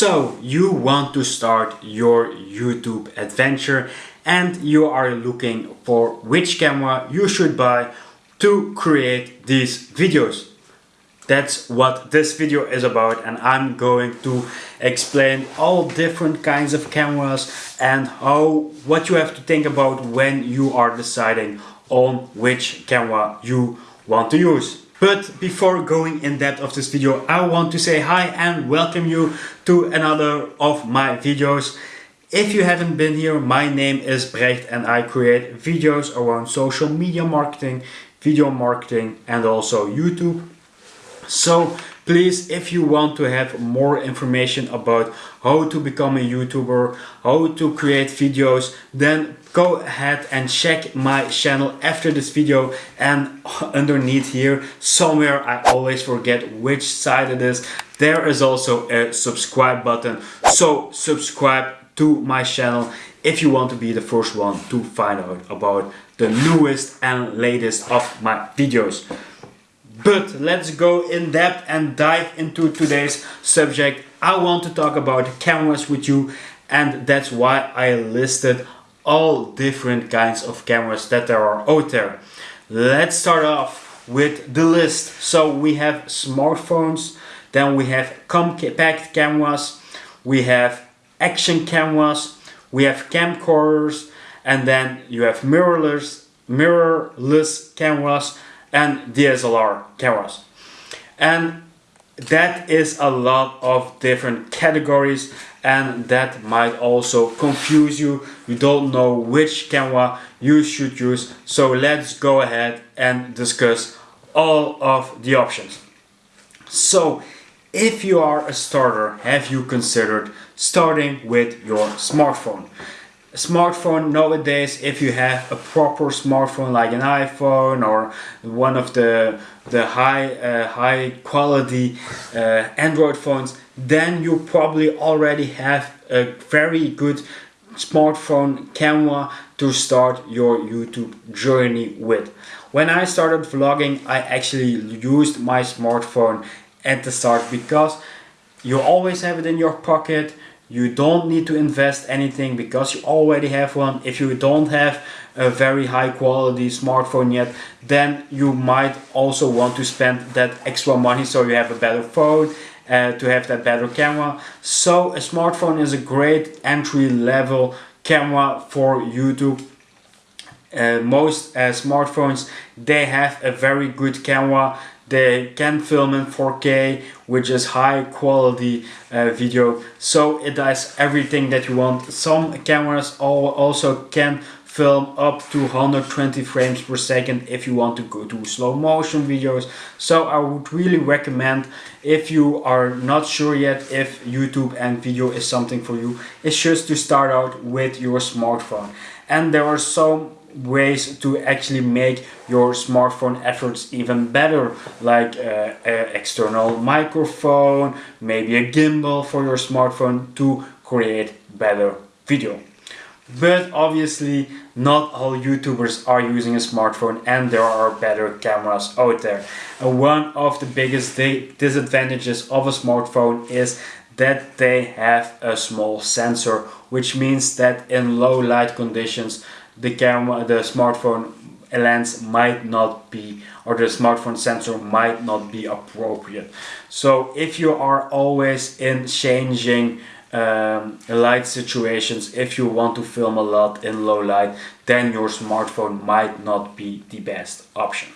So you want to start your YouTube adventure and you are looking for which camera you should buy to create these videos. That's what this video is about and I'm going to explain all different kinds of cameras and how what you have to think about when you are deciding on which camera you want to use. But before going in depth of this video, I want to say hi and welcome you to another of my videos. If you haven't been here, my name is Brecht and I create videos around social media marketing, video marketing and also YouTube. So please, if you want to have more information about how to become a YouTuber, how to create videos, then go ahead and check my channel after this video. And underneath here somewhere I always forget which side it is. There is also a subscribe button. So subscribe to my channel if you want to be the first one to find out about the newest and latest of my videos but let's go in depth and dive into today's subject I want to talk about cameras with you and that's why I listed all different kinds of cameras that there are out there. Let's start off with the list. So we have smartphones, then we have compact cameras, we have action cameras, we have camcorders, and then you have mirrorless, mirrorless cameras and DSLR cameras. And that is a lot of different categories and that might also confuse you. You don't know which camera you should use. So let's go ahead and discuss all of the options. So if you are a starter have you considered starting with your smartphone smartphone nowadays if you have a proper smartphone like an iPhone or one of the the high uh, high quality uh, Android phones then you probably already have a very good smartphone camera to start your YouTube journey with. When I started vlogging I actually used my smartphone at the start because you always have it in your pocket you don't need to invest anything because you already have one. If you don't have a very high quality smartphone yet then you might also want to spend that extra money so you have a better phone uh, to have that better camera. So a smartphone is a great entry level camera for YouTube. Uh, most uh, smartphones they have a very good camera they can film in 4K which is high quality uh, video. So it does everything that you want. Some cameras also can film up to 120 frames per second if you want to go to slow motion videos. So I would really recommend if you are not sure yet if YouTube and video is something for you it's just to start out with your smartphone. And there are some ways to actually make your smartphone efforts even better like uh, an external microphone maybe a gimbal for your smartphone to create better video. But obviously not all youtubers are using a smartphone and there are better cameras out there. And one of the biggest disadvantages of a smartphone is that they have a small sensor which means that in low light conditions the camera, the smartphone lens might not be or the smartphone sensor might not be appropriate. So if you are always in changing um, light situations, if you want to film a lot in low light, then your smartphone might not be the best option.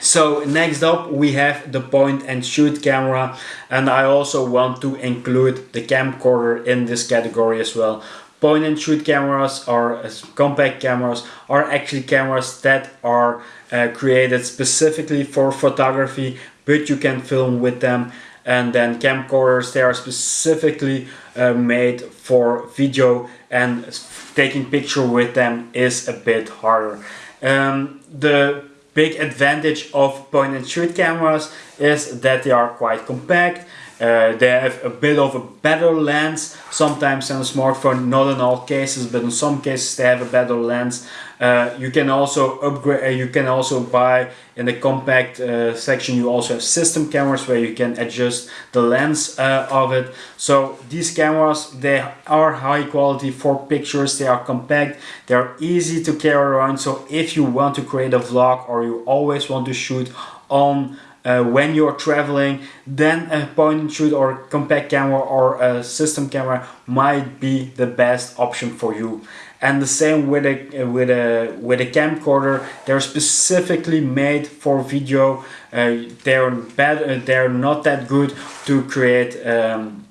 So next up we have the point and shoot camera and I also want to include the camcorder in this category as well point and shoot cameras or uh, compact cameras are actually cameras that are uh, created specifically for photography but you can film with them and then camcorders they are specifically uh, made for video and taking picture with them is a bit harder. Um, the big advantage of point and shoot cameras is that they are quite compact Uh, they have a bit of a better lens sometimes on a smartphone, not in all cases, but in some cases they have a better lens. Uh, you can also upgrade, uh, you can also buy in the compact uh, section, you also have system cameras where you can adjust the lens uh, of it. So these cameras, they are high quality for pictures, they are compact, they are easy to carry around. So if you want to create a vlog or you always want to shoot on uh, when you're traveling then a point and shoot or compact camera or a system camera might be the best option for you. And the same with a with a with a camcorder they're specifically made for video. Uh, they're bad uh, they're not that good to create um,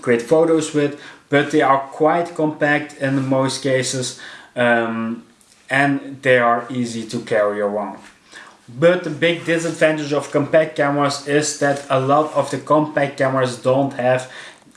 create photos with but they are quite compact in most cases um, and they are easy to carry around but the big disadvantage of compact cameras is that a lot of the compact cameras don't have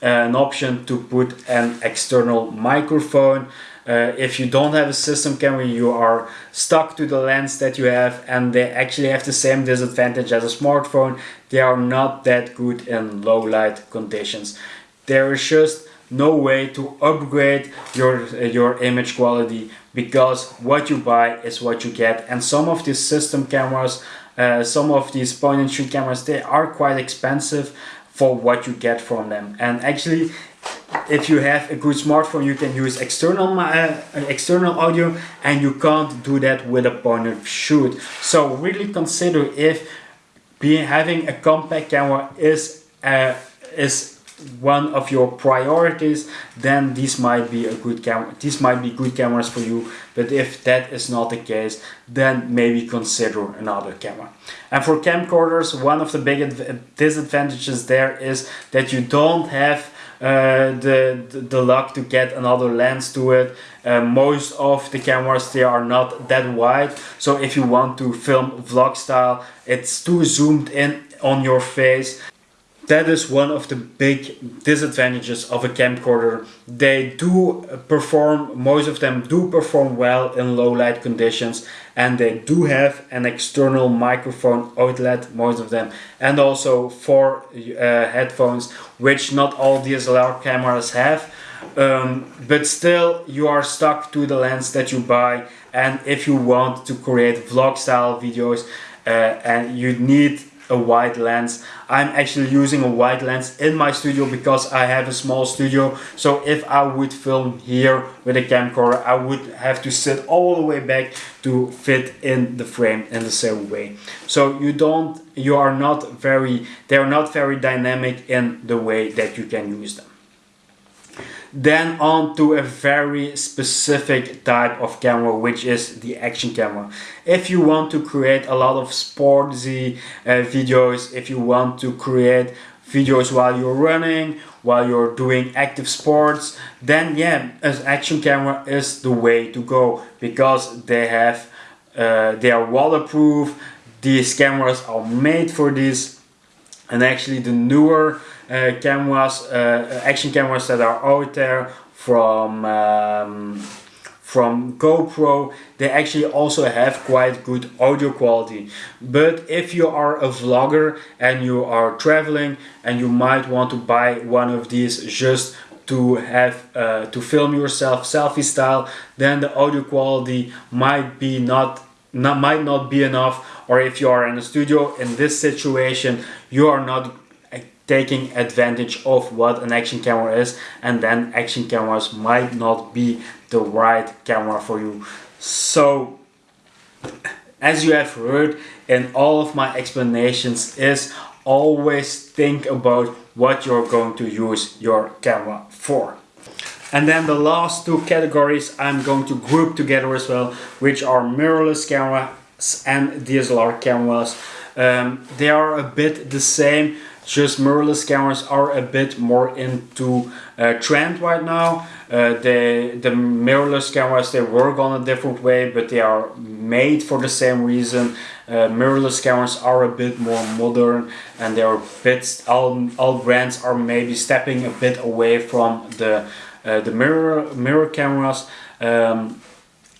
uh, an option to put an external microphone. Uh, if you don't have a system camera, you are stuck to the lens that you have and they actually have the same disadvantage as a smartphone. They are not that good in low light conditions. There is just no way to upgrade your, uh, your image quality because what you buy is what you get. And some of these system cameras uh, some of these point and shoot cameras they are quite expensive for what you get from them. And actually if you have a good smartphone you can use external uh, external audio and you can't do that with a point and shoot. So really consider if being having a compact camera is uh, is one of your priorities then this might be a good camera these might be good cameras for you. But if that is not the case then maybe consider another camera. And for camcorders one of the big disadvantages there is that you don't have uh, the, the, the luck to get another lens to it. Uh, most of the cameras they are not that wide. So if you want to film vlog style it's too zoomed in on your face that is one of the big disadvantages of a camcorder. They do perform, most of them do perform well in low light conditions and they do have an external microphone outlet, most of them, and also four uh, headphones, which not all DSLR cameras have. Um, but still you are stuck to the lens that you buy and if you want to create vlog style videos uh, and you need a wide lens. I'm actually using a wide lens in my studio because I have a small studio. So if I would film here with a camcorder, I would have to sit all the way back to fit in the frame in the same way. So you don't, you are not very, they are not very dynamic in the way that you can use them. Then on to a very specific type of camera, which is the action camera. If you want to create a lot of sportsy uh, videos, if you want to create videos while you're running, while you're doing active sports, then yeah, an action camera is the way to go because they have, uh, they are waterproof. These cameras are made for this and actually the newer cameras, uh, action cameras that are out there from um, from GoPro. They actually also have quite good audio quality. But if you are a vlogger and you are traveling and you might want to buy one of these just to have uh, to film yourself selfie style then the audio quality might be not, not might not be enough. Or if you are in a studio in this situation you are not taking advantage of what an action camera is and then action cameras might not be the right camera for you. So as you have heard in all of my explanations is always think about what you're going to use your camera for. And then the last two categories I'm going to group together as well which are mirrorless cameras and DSLR cameras. Um, they are a bit the same just mirrorless cameras are a bit more into uh, trend right now. Uh, the, the mirrorless cameras, they work on a different way, but they are made for the same reason. Uh, mirrorless cameras are a bit more modern and they are all, all brands are maybe stepping a bit away from the, uh, the mirror, mirror cameras. Um,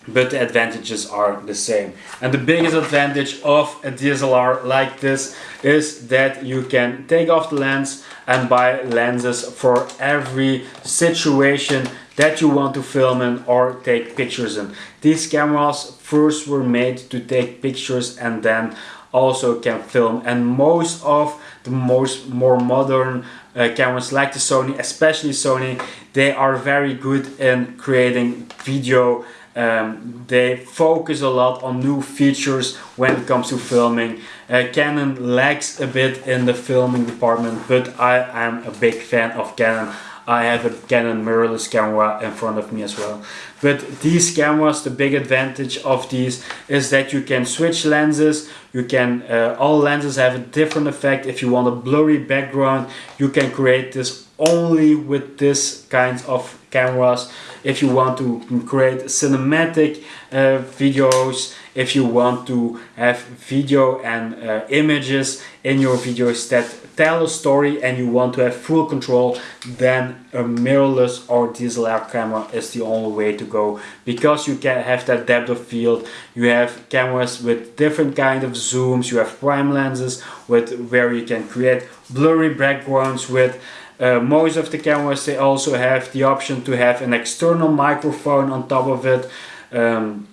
but the advantages are the same. And the biggest advantage of a DSLR like this is that you can take off the lens and buy lenses for every situation that you want to film in or take pictures in. These cameras first were made to take pictures and then also can film and most of the most more modern uh, cameras like the Sony, especially Sony, they are very good in creating video um, they focus a lot on new features when it comes to filming. Uh, Canon lags a bit in the filming department, but I am a big fan of Canon. I have a Canon mirrorless camera in front of me as well. But these cameras, the big advantage of these is that you can switch lenses. You can, uh, all lenses have a different effect. If you want a blurry background, you can create this only with this kind of cameras if you want to create cinematic uh, videos if you want to have video and uh, images in your videos that tell a story and you want to have full control then a mirrorless or DSLR camera is the only way to go. Because you can have that depth of field you have cameras with different kind of zooms you have prime lenses with where you can create blurry backgrounds with uh, most of the cameras they also have the option to have an external microphone on top of it. Um,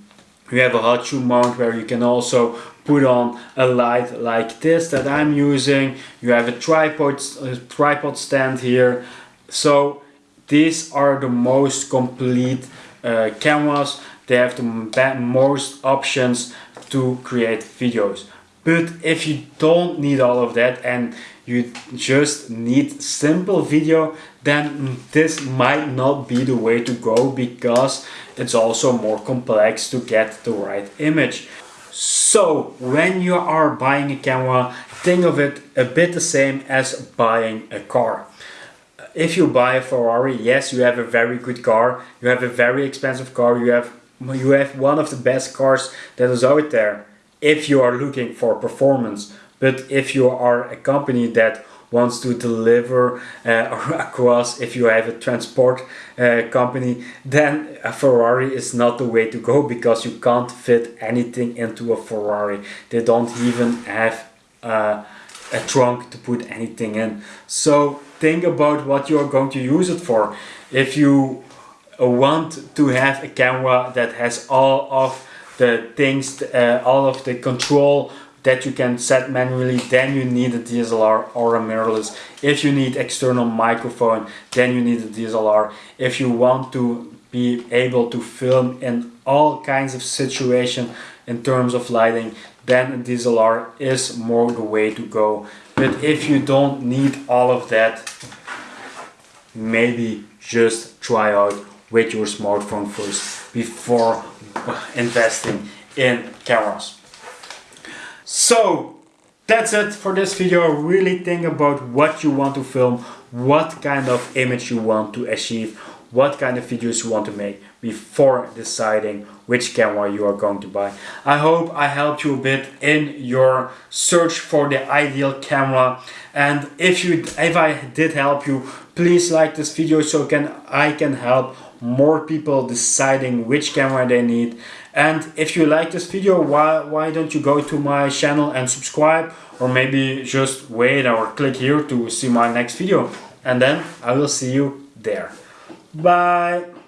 you have a hot shoe mount where you can also put on a light like this that I'm using. You have a tripod, a tripod stand here. So these are the most complete uh, cameras. They have the most options to create videos. But if you don't need all of that and you just need simple video then this might not be the way to go because it's also more complex to get the right image. So when you are buying a camera think of it a bit the same as buying a car. If you buy a Ferrari, yes you have a very good car, you have a very expensive car, you have you have one of the best cars that is out there if you are looking for performance but if you are a company that wants to deliver uh, across if you have a transport uh, company then a Ferrari is not the way to go because you can't fit anything into a Ferrari. They don't even have uh, a trunk to put anything in. So think about what you're going to use it for. If you want to have a camera that has all of the things uh, all of the control that you can set manually then you need a DSLR or a mirrorless. If you need external microphone then you need a DSLR if you want to be able to film in all kinds of situation in terms of lighting then a DSLR is more the way to go. But if you don't need all of that maybe just try out with your smartphone first before investing in cameras so that's it for this video. Really think about what you want to film, what kind of image you want to achieve, what kind of videos you want to make before deciding which camera you are going to buy. I hope I helped you a bit in your search for the ideal camera and if you if I did help you please like this video so can I can help more people deciding which camera they need. And if you like this video why why don't you go to my channel and subscribe? Or maybe just wait or click here to see my next video. And then I will see you there. Bye